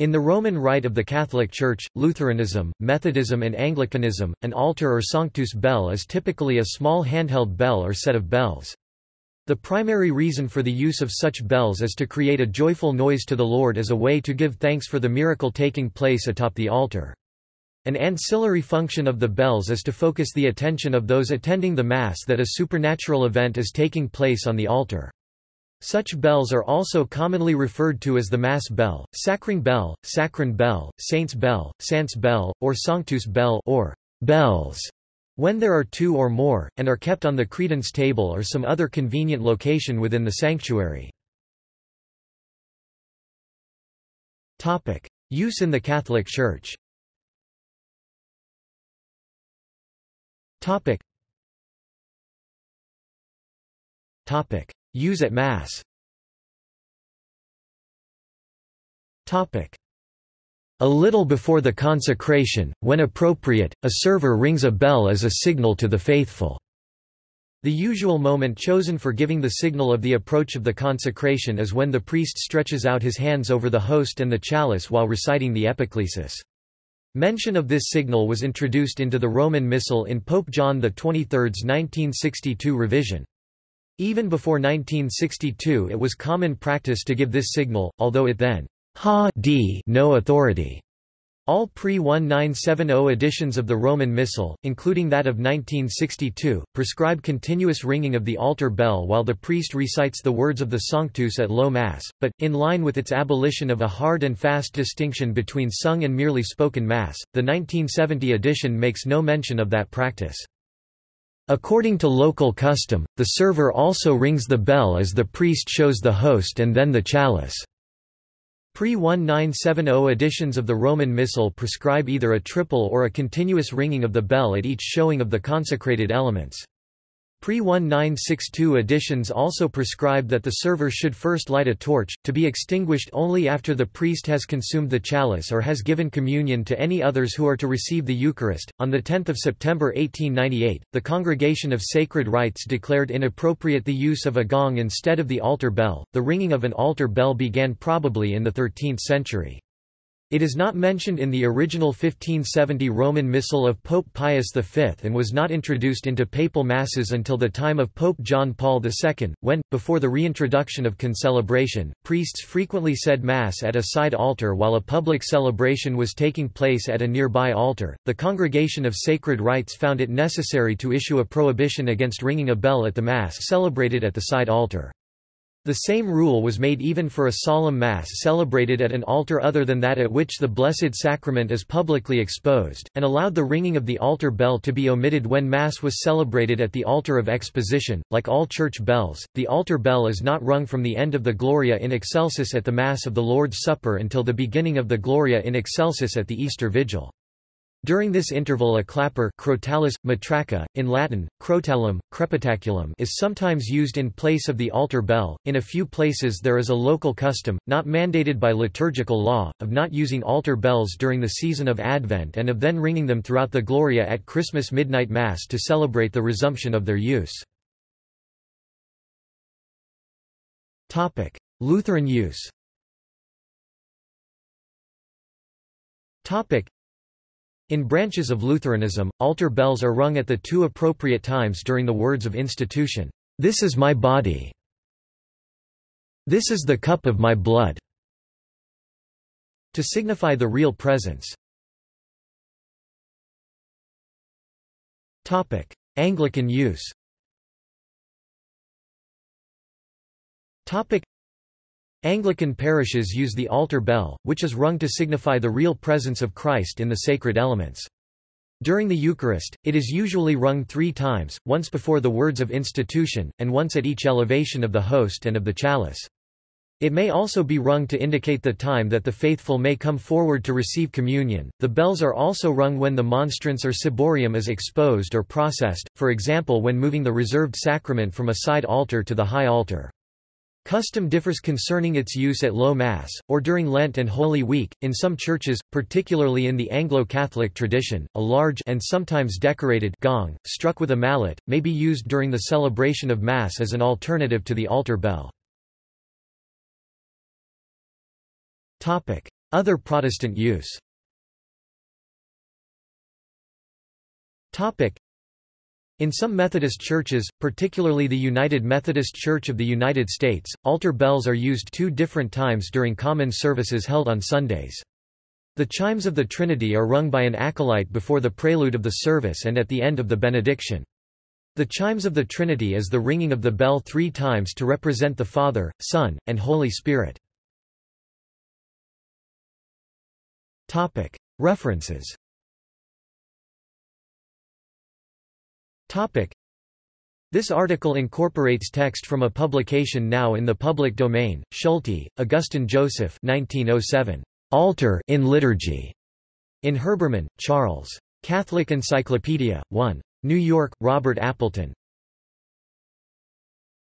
In the Roman Rite of the Catholic Church, Lutheranism, Methodism and Anglicanism, an altar or sanctus bell is typically a small handheld bell or set of bells. The primary reason for the use of such bells is to create a joyful noise to the Lord as a way to give thanks for the miracle taking place atop the altar. An ancillary function of the bells is to focus the attention of those attending the Mass that a supernatural event is taking place on the altar. Such bells are also commonly referred to as the Mass bell, Sacring bell, Sacran bell, Saint's bell, Sant's bell, or Sanctus bell or bells when there are two or more, and are kept on the credence table or some other convenient location within the sanctuary. Use in the Catholic Church Topic. Topic. Use at Mass Topic. A little before the consecration, when appropriate, a server rings a bell as a signal to the faithful. The usual moment chosen for giving the signal of the approach of the consecration is when the priest stretches out his hands over the host and the chalice while reciting the epiclesis. Mention of this signal was introduced into the Roman Missal in Pope John XXIII's 1962 revision. Even before 1962 it was common practice to give this signal, although it then ha d no authority. All pre-1970 editions of the Roman Missal, including that of 1962, prescribe continuous ringing of the altar bell while the priest recites the words of the Sanctus at low Mass, but, in line with its abolition of a hard and fast distinction between sung and merely spoken Mass, the 1970 edition makes no mention of that practice. According to local custom, the server also rings the bell as the priest shows the host and then the chalice. Pre-1970 editions of the Roman Missal prescribe either a triple or a continuous ringing of the bell at each showing of the consecrated elements. Pre-1962 editions also prescribe that the server should first light a torch, to be extinguished only after the priest has consumed the chalice or has given communion to any others who are to receive the Eucharist. On 10 September 1898, the Congregation of Sacred Rites declared inappropriate the use of a gong instead of the altar bell. The ringing of an altar bell began probably in the 13th century. It is not mentioned in the original 1570 Roman Missal of Pope Pius V and was not introduced into papal masses until the time of Pope John Paul II, when, before the reintroduction of concelebration, priests frequently said Mass at a side altar while a public celebration was taking place at a nearby altar. The Congregation of Sacred Rites found it necessary to issue a prohibition against ringing a bell at the Mass celebrated at the side altar. The same rule was made even for a solemn Mass celebrated at an altar other than that at which the Blessed Sacrament is publicly exposed, and allowed the ringing of the altar bell to be omitted when Mass was celebrated at the altar of exposition. Like all church bells, the altar bell is not rung from the end of the Gloria in Excelsis at the Mass of the Lord's Supper until the beginning of the Gloria in Excelsis at the Easter Vigil. During this interval a clapper crotalus, matraca, in Latin, crotalum, crepitaculum is sometimes used in place of the altar bell. In a few places there is a local custom, not mandated by liturgical law, of not using altar bells during the season of Advent and of then ringing them throughout the Gloria at Christmas midnight Mass to celebrate the resumption of their use. Lutheran use in branches of Lutheranism, altar bells are rung at the two appropriate times during the words of institution, "'This is my body' "'This is the cup of my blood' to signify the real presence. Topic: Anglican use Anglican parishes use the altar bell, which is rung to signify the real presence of Christ in the sacred elements. During the Eucharist, it is usually rung three times, once before the words of institution, and once at each elevation of the host and of the chalice. It may also be rung to indicate the time that the faithful may come forward to receive communion. The bells are also rung when the monstrance or ciborium is exposed or processed, for example when moving the reserved sacrament from a side altar to the high altar. Custom differs concerning its use at Low Mass, or during Lent and Holy Week. In some churches, particularly in the Anglo-Catholic tradition, a large and sometimes decorated gong, struck with a mallet, may be used during the celebration of Mass as an alternative to the altar bell. Other Protestant use in some Methodist churches, particularly the United Methodist Church of the United States, altar bells are used two different times during common services held on Sundays. The chimes of the Trinity are rung by an acolyte before the prelude of the service and at the end of the benediction. The chimes of the Trinity is the ringing of the bell three times to represent the Father, Son, and Holy Spirit. References This article incorporates text from a publication now in the public domain, Schulte, Augustin Joseph 1907. Altar in Liturgy. In Herbermann, Charles. Catholic Encyclopedia, 1. New York, Robert Appleton.